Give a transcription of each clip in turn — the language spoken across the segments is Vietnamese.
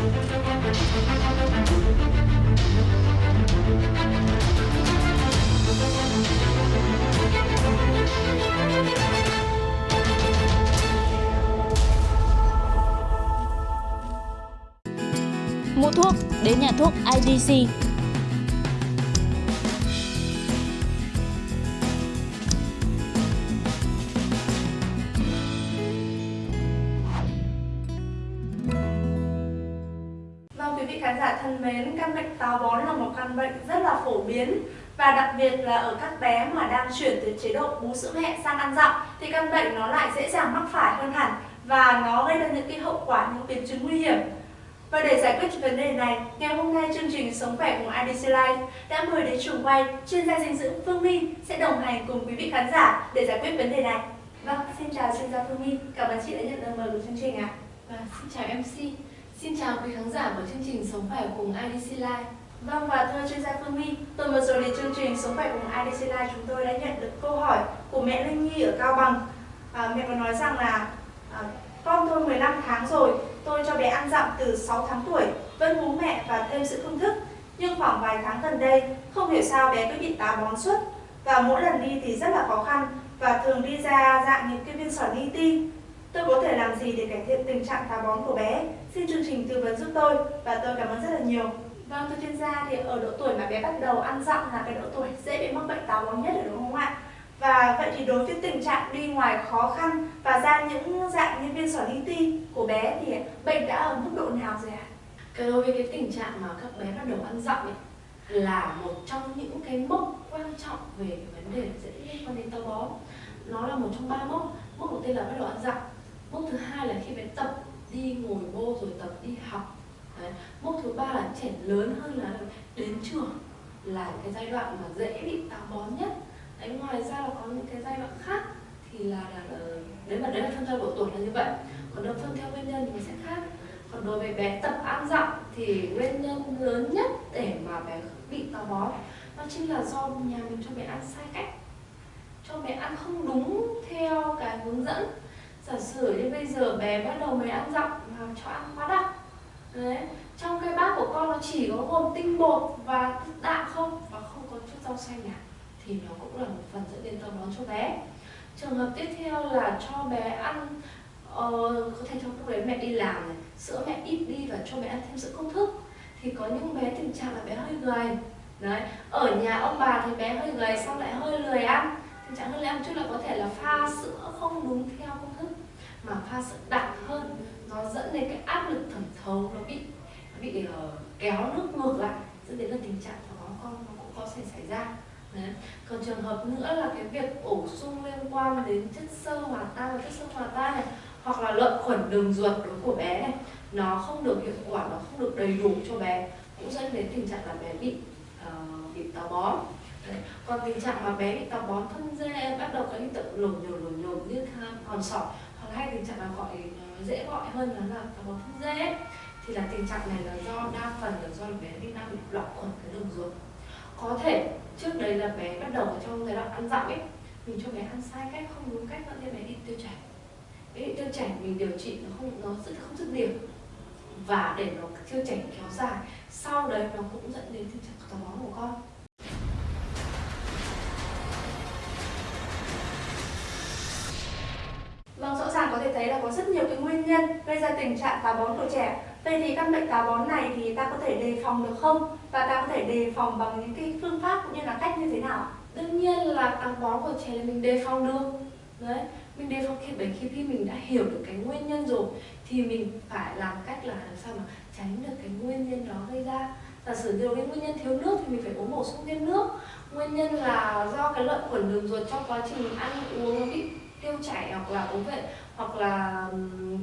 Mua thuốc đến nhà thuốc IDC. Thân mến, căn bệnh táo bón là một căn bệnh rất là phổ biến và đặc biệt là ở các bé mà đang chuyển từ chế độ bú sữa mẹ sang ăn dặm thì căn bệnh nó lại dễ dàng mắc phải hơn hẳn và nó gây ra những cái hậu quả những biến chứng nguy hiểm. Và để giải quyết vấn đề này, ngày hôm nay chương trình Sống khỏe cùng IDC Life đã mời đến trường quay chuyên gia dinh dưỡng Phương Minh sẽ đồng hành cùng quý vị khán giả để giải quyết vấn đề này. Vâng, xin chào chuyên gia Phương Minh, cảm ơn chị đã nhận lời mời của chương trình ạ. Và xin chào MC, xin chào quý khán giả của chương trình Sống khỏe cùng IDC Live. Vâng và thưa chuyên gia Phương My, tuần vừa rồi thì chương trình Sống khỏe cùng IDC Live chúng tôi đã nhận được câu hỏi của mẹ Linh Nhi ở Cao Bằng. À, mẹ có nói rằng là à, con tôi 15 tháng rồi, tôi cho bé ăn dặm từ 6 tháng tuổi, vẫn bú mẹ và thêm sữa công thức. Nhưng khoảng vài tháng gần đây, không hiểu sao bé cứ bị táo bón suốt và mỗi lần đi thì rất là khó khăn và thường đi ra dạng những cái viên sỏi li ti. Tôi có thể làm gì để cải thiện tình trạng táo bón của bé? Xin chương trình tư vấn giúp tôi và tôi cảm ơn rất là nhiều. Vâng, thưa chuyên gia thì ở độ tuổi mà bé bắt đầu ăn dặm là cái độ tuổi dễ bị mắc bệnh táo bón nhất rồi đúng không ạ? Và vậy thì đối với tình trạng đi ngoài khó khăn và ra những dạng như viên sỏi li ti của bé thì bệnh đã ở mức độ nào rồi ạ? Cái đối với cái tình trạng mà các bé bắt đầu ăn dặm ấy là một trong những cái mốc quan trọng về cái vấn đề dễ liên quan đến táo bón. Nó là một trong ba mốc. Mốc đầu tiên là bắt đầu ăn dặm. Mốc thứ hai là khi bé tập đi ngồi vô rồi tập đi học. Đấy. Mốc thứ ba là trẻ lớn hơn là đến trường là cái giai đoạn mà dễ bị táo bón nhất. Đấy, ngoài ra là có những cái giai đoạn khác thì là, là, là đấy mà đấy là phân theo độ tuổi là như vậy còn nếu phân theo nguyên nhân thì nó sẽ khác còn đối với bé tập ăn dặm thì nguyên nhân lớn nhất để mà bé bị táo bón nó chính là do nhà mình cho bé ăn sai cách cho bé ăn không đúng theo cái hướng dẫn giả sử như bây giờ bé bắt đầu mới ăn dặm mà cho ăn quá đặc đấy trong cái bát của con nó chỉ có gồm tinh bột và đạm không? Và không có chút rau xanh nào thì nó cũng là một phần dẫn đến táo bón cho bé. Trường hợp tiếp theo là cho bé ăn ờ, có thể trong lúc đấy mẹ đi làm này sữa mẹ ít đi và cho bé ăn thêm sữa công thức. Thì có những bé tình trạng là bé hơi gầy. Đấy ở nhà ông bà thì bé hơi gầy xong lại hơi lười ăn. Tình trạng hơi lười ăn chút là có thể là pha sữa không đúng theo công thức mà pha sữa đặc hơn nó dẫn đến cái áp lực thẩm thấu nó bị nó bị uh, kéo nước ngược lại dẫn đến là tình trạng của con nó cũng có thể xảy ra Đấy. Còn trường hợp nữa là cái việc bổ sung liên quan đến chất xơ hòa tan và chất xơ hòa tan này hoặc là lợi khuẩn đường ruột đối của bé này nó không được hiệu quả nó không được đầy đủ cho bé cũng dẫn đến tình trạng là bé bị uh, bị táo bón Đấy. còn tình trạng mà bé bị táo bón thân dê bắt đầu có hiện tượng lồi nhồi lồi nhồi như còn sỏi hay tình trạng là gọi ờ, dễ gọi hơn là táo bón thân dê. Thì là tình trạng này là do đa phần là do bé bị đang bị loạn khuẩn cái đường ruột. Có thể trước đây là bé bắt đầu ở trong giai đoạn ăn dặm ấy, mình cho bé ăn sai cách, không đúng cách dẫn đến bé bị tiêu chảy. Bé bị tiêu chảy mình điều trị nó không, nó rất, không dứt điểm. Và để nó tiêu chảy kéo dài, sau đấy nó cũng dẫn đến tình trạng táo bón của con. Thấy là có rất nhiều cái nguyên nhân gây ra tình trạng táo bón của trẻ. Vậy thì căn bệnh táo bón này thì ta có thể đề phòng được không? Và ta có thể đề phòng bằng những cái phương pháp cũng như là cách như thế nào? đương nhiên là táo bón của trẻ là mình đề phòng được đấy, mình đề phòng khi bệnh khi khi mình đã hiểu được cái nguyên nhân rồi, thì mình phải làm cách là làm sao mà tránh được cái nguyên nhân đó gây ra giả sử điều cái nguyên nhân thiếu nước thì mình phải uống bổ sung thêm nước nguyên nhân là do cái lợi khuẩn đường ruột trong quá trình ăn uống nó bị tiêu chảy hoặc là uống vệ hoặc là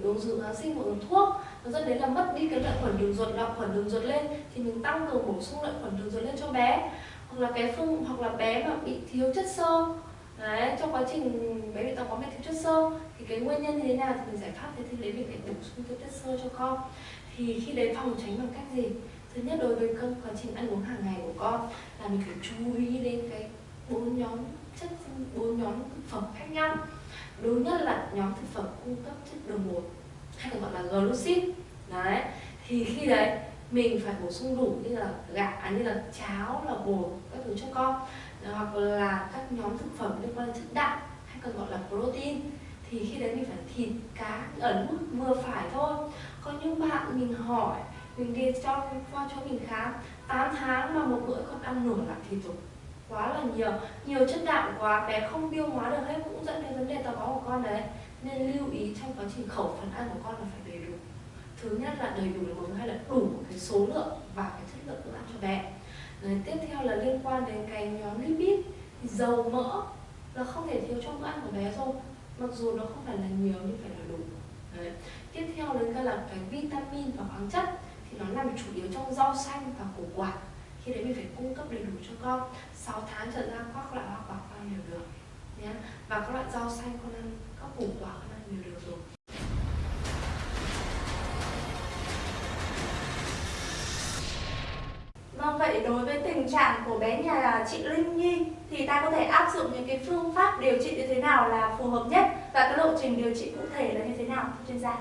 uống rượu kháng sinh hoặc uống thuốc, nó dẫn đến là mất đi cái lợi khuẩn đường ruột lợi khuẩn đường ruột lên, thì mình tăng cường bổ sung lợi khuẩn đường ruột lên cho bé. Hoặc là cái phương, hoặc là bé mà bị thiếu chất xơ, đấy, trong quá trình bé bị táo bón bị thiếu chất xơ, thì cái nguyên nhân như thế nào thì mình giải pháp, thế thì lấy mình phải bổ sung thêm chất xơ cho con. Thì khi đấy phòng tránh bằng cách gì? Thứ nhất, đối với cơ quá trình ăn uống hàng ngày của con, là mình phải chú ý đến cái bốn nhóm chất bốn nhóm thực phẩm khác nhau. Đúng nhất là nhóm thực phẩm cung cấp chất đường bột hay còn gọi là glucid. Đấy thì khi đấy mình phải bổ sung đủ như là gạo à, như là cháo là bột các thứ cho con. Hoặc là các nhóm thực phẩm liên quan đến chất đạm hay còn gọi là protein. Thì khi đấy mình phải thịt cá ở mức vừa phải thôi. Có những bạn mình hỏi mình đi cho qua cho mình khám 8 tháng mà một bữa con ăn nửa là thịt rồi quá là nhiều. Nhiều chất đạm quá, bé không tiêu hóa được hết cũng dẫn đến vấn đề táo bón của con đấy. Nên lưu ý trong quá trình khẩu phần ăn của con là phải đầy đủ. Thứ nhất là đầy đủ là một hay là đủ cái số lượng và cái chất lượng bữa ăn cho bé. Rồi tiếp theo là liên quan đến cái nhóm lipid, thì dầu mỡ là không thể thiếu trong bữa ăn của bé rồi, mặc dù nó không phải là nhiều nhưng phải là đủ. Đấy. tiếp theo đến cái là cái vitamin và khoáng chất, thì nó nằm chủ yếu trong rau xanh và củ quả khi đấy mình phải cung cấp đầy đủ cho con. 6 tháng trở ra các loại hoa quả con đều được. Nhé và các loại rau xanh con ăn các củ quả con ăn đều được rồi. Vâng, vậy đối với tình trạng của bé nhà chị Linh Nhi thì ta có thể áp dụng những cái phương pháp điều trị như thế nào là phù hợp nhất? Và cái lộ trình điều trị cụ thể là như thế nào thưa chuyên gia?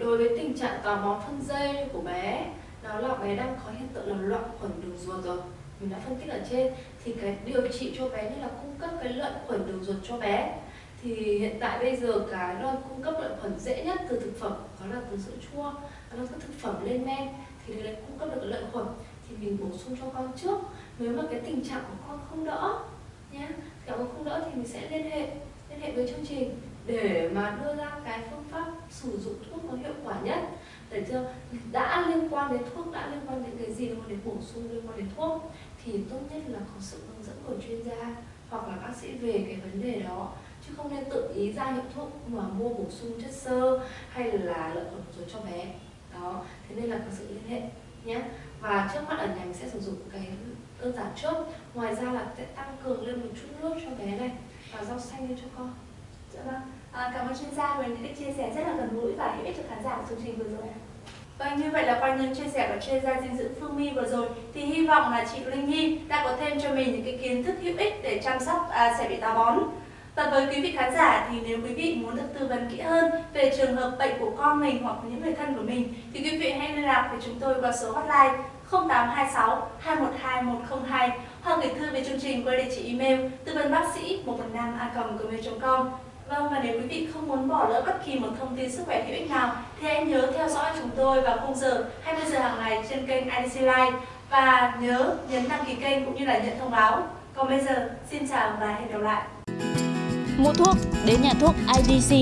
đối với tình trạng táo bón phân dây của bé đó là bé đang có hiện tượng là loạn khuẩn đường ruột rồi. Mình đã phân tích ở trên. Thì cái điều trị cho bé như là cung cấp cái lợi khuẩn đường ruột cho bé. Thì hiện tại bây giờ cái loại cung cấp lợi khuẩn dễ nhất từ thực phẩm, đó là từ sữa chua. Đó là các thực phẩm lên men, thì để cung cấp được lợi khuẩn thì mình bổ sung cho con trước. Nếu mà cái tình trạng của con không đỡ nhé nếu con không đỡ thì mình sẽ liên hệ liên hệ với chương trình để mà đưa ra cái phương pháp sử dụng thuốc có hiệu quả nhất để chưa? Đã liên quan đến thuốc, đã liên quan đến cái gì, liên quan đến bổ sung, liên quan đến thuốc, thì tốt nhất là có sự hướng dẫn của chuyên gia hoặc là bác sĩ về cái vấn đề đó. Chứ không nên tự ý ra hiệu thuốc mà mua bổ sung chất xơ hay là lợi khuẩn rồi cho bé. Đó, thế nên là có sự liên hệ nhé. Và trước mắt ở nhà mình sẽ sử dụng cái đơn giản trước. Ngoài ra là sẽ tăng cường lên một chút nước cho bé này và rau xanh lên cho con. Dạ vâng. À, cảm ơn chuyên gia với những cái chia sẻ rất là gần gũi và hữu ích cho khán giả của chương trình vừa rồi. Vâng, như vậy là qua những chia sẻ của chuyên gia dinh dưỡng Phương My vừa rồi thì hy vọng là chị Linh Nhi đã có thêm cho mình những cái kiến thức hữu ích để chăm sóc à, trẻ bị táo bón. Và với quý vị khán giả thì nếu quý vị muốn được tư vấn kỹ hơn về trường hợp bệnh của con mình hoặc những người thân của mình thì quý vị hãy liên lạc với chúng tôi qua số hotline 0826 212 102 hoặc gửi thư về chương trình qua địa chỉ email tư vấn bác sĩ 115 a gmail.com Vâng và nếu quý vị không muốn bỏ lỡ bất kỳ một thông tin sức khỏe hữu ích nào, thì hãy nhớ theo dõi chúng tôi vào khung giờ 20 giờ hàng ngày trên kênh IDC Live và nhớ nhấn đăng ký kênh cũng như là nhận thông báo. Còn bây giờ, xin chào và hẹn gặp lại. Mua thuốc, đến nhà thuốc IDC